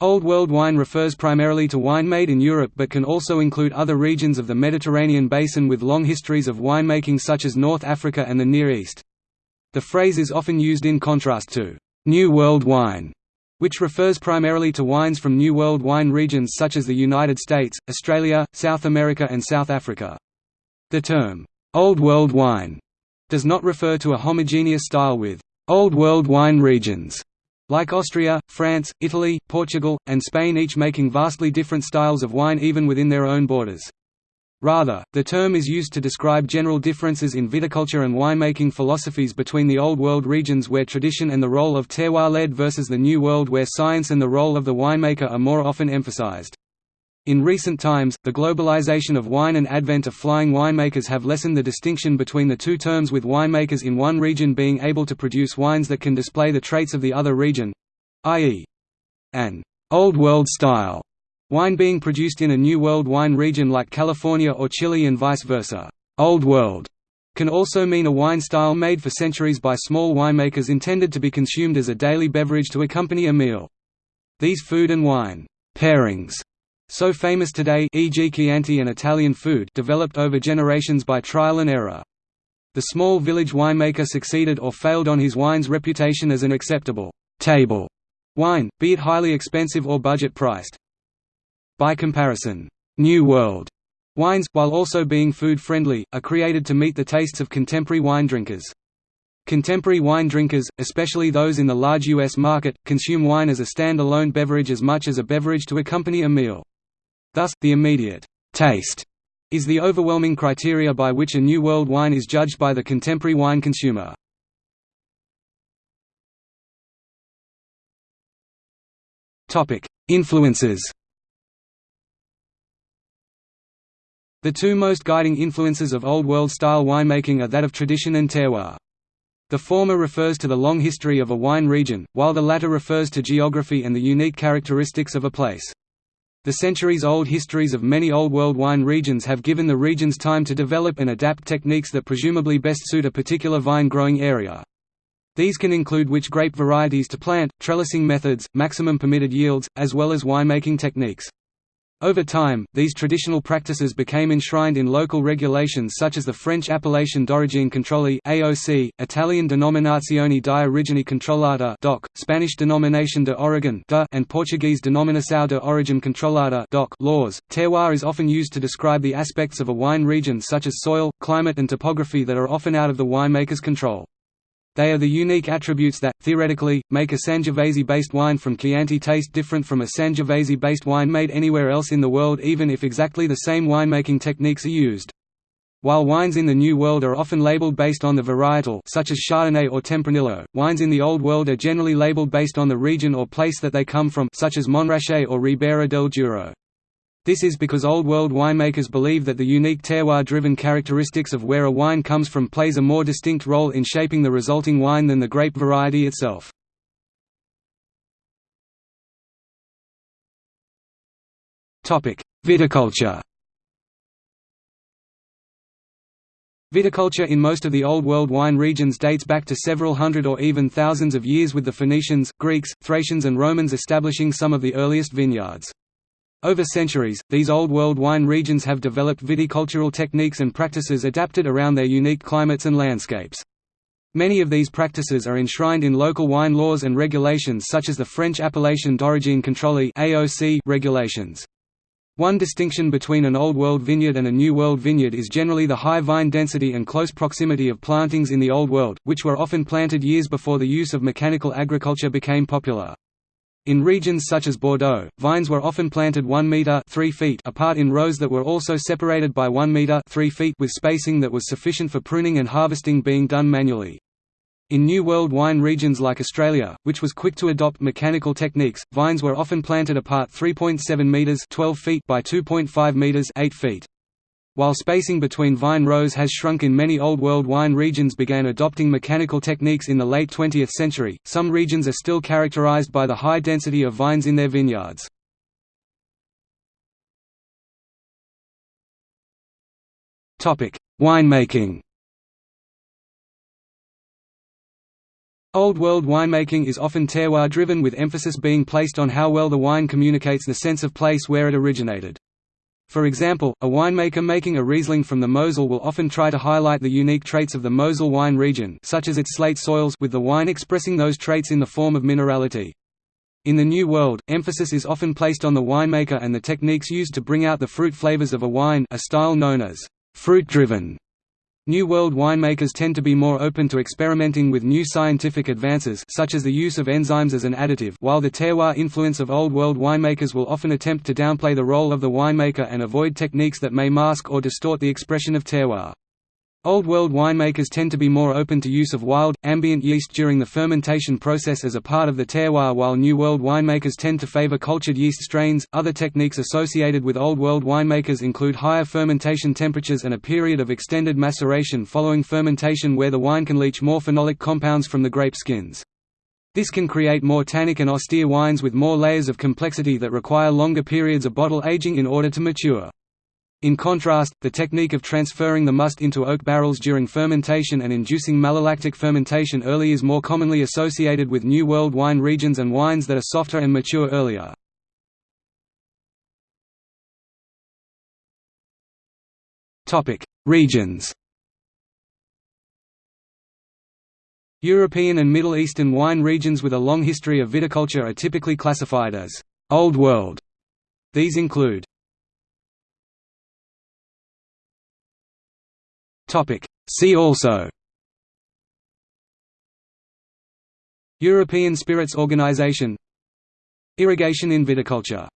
Old World wine refers primarily to wine made in Europe but can also include other regions of the Mediterranean basin with long histories of winemaking such as North Africa and the Near East. The phrase is often used in contrast to «New World wine», which refers primarily to wines from New World wine regions such as the United States, Australia, South America and South Africa. The term «Old World wine» does not refer to a homogeneous style with «Old World wine regions» Like Austria, France, Italy, Portugal, and Spain each making vastly different styles of wine even within their own borders. Rather, the term is used to describe general differences in viticulture and winemaking philosophies between the Old World regions where tradition and the role of terroir led versus the New World where science and the role of the winemaker are more often emphasized. In recent times, the globalization of wine and advent of flying winemakers have lessened the distinction between the two terms with winemakers in one region being able to produce wines that can display the traits of the other region—i.e. an «Old World style» wine being produced in a New World wine region like California or Chile and vice versa. «Old World» can also mean a wine style made for centuries by small winemakers intended to be consumed as a daily beverage to accompany a meal. These food and wine pairings so famous today e.g. Chianti and Italian food developed over generations by trial and error. The small village winemaker succeeded or failed on his wine's reputation as an acceptable table wine, be it highly expensive or budget-priced. By comparison, New World wines, while also being food-friendly, are created to meet the tastes of contemporary wine drinkers. Contemporary wine drinkers, especially those in the large U.S. market, consume wine as a stand-alone beverage as much as a beverage to accompany a meal. Thus, the immediate taste is the overwhelming criteria by which a New World wine is judged by the contemporary wine consumer. Influences The two most guiding influences of Old World style winemaking are that of tradition and terroir. The former refers to the long history of a wine region, while the latter refers to geography and the unique characteristics of a place. The centuries-old histories of many Old World wine regions have given the regions time to develop and adapt techniques that presumably best suit a particular vine-growing area. These can include which grape varieties to plant, trellising methods, maximum permitted yields, as well as winemaking techniques. Over time, these traditional practices became enshrined in local regulations such as the French Appellation d'origine contrôlée (AOC), Italian Denominazione di origine controllata (DOC), Spanish Denominación de Origen and Portuguese Denominação de Origem Controlada (DOC) laws. Terroir is often used to describe the aspects of a wine region such as soil, climate and topography that are often out of the winemaker's control. They are the unique attributes that, theoretically, make a Sangiovese-based wine from Chianti taste different from a Sangiovese-based wine made anywhere else in the world even if exactly the same winemaking techniques are used. While wines in the New World are often labeled based on the varietal such as Chardonnay or Tempranillo, wines in the Old World are generally labeled based on the region or place that they come from such as Montrachet or Ribera del Duero. This is because Old World winemakers believe that the unique terroir-driven characteristics of where a wine comes from plays a more distinct role in shaping the resulting wine than the grape variety itself. Viticulture Viticulture in most of the Old World wine regions dates back to several hundred or even thousands of years with the Phoenicians, Greeks, Thracians and Romans establishing some of the earliest vineyards. Over centuries, these Old World wine regions have developed viticultural techniques and practices adapted around their unique climates and landscapes. Many of these practices are enshrined in local wine laws and regulations such as the French Appellation d'origine contrôlée regulations. One distinction between an Old World vineyard and a New World vineyard is generally the high vine density and close proximity of plantings in the Old World, which were often planted years before the use of mechanical agriculture became popular. In regions such as Bordeaux, vines were often planted 1 meter 3 feet apart in rows that were also separated by 1 meter 3 feet with spacing that was sufficient for pruning and harvesting being done manually. In New World wine regions like Australia, which was quick to adopt mechanical techniques, vines were often planted apart 3.7 meters 12 feet by 2.5 meters 8 feet. While spacing between vine rows has shrunk in many Old World wine regions began adopting mechanical techniques in the late 20th century, some regions are still characterized by the high density of vines in their vineyards. Winemaking Old World winemaking is often terroir-driven with emphasis being placed on how well the wine communicates the sense of place where it originated. For example, a winemaker making a Riesling from the Mosel will often try to highlight the unique traits of the Mosel wine region such as its slate soils with the wine expressing those traits in the form of minerality. In the New World, emphasis is often placed on the winemaker and the techniques used to bring out the fruit flavors of a wine a style known as fruit-driven. New World winemakers tend to be more open to experimenting with new scientific advances such as the use of enzymes as an additive while the terroir influence of Old World winemakers will often attempt to downplay the role of the winemaker and avoid techniques that may mask or distort the expression of terroir. Old World winemakers tend to be more open to use of wild, ambient yeast during the fermentation process as a part of the terroir, while New World winemakers tend to favor cultured yeast strains. Other techniques associated with Old World winemakers include higher fermentation temperatures and a period of extended maceration following fermentation where the wine can leach more phenolic compounds from the grape skins. This can create more tannic and austere wines with more layers of complexity that require longer periods of bottle aging in order to mature. In contrast, the technique of transferring the must into oak barrels during fermentation and inducing malolactic fermentation early is more commonly associated with New World wine regions and wines that are softer and mature earlier. Regions European and Middle Eastern wine regions with a long history of viticulture are typically classified as «Old World». These include Topic. See also. European Spirits Organization. Irrigation in viticulture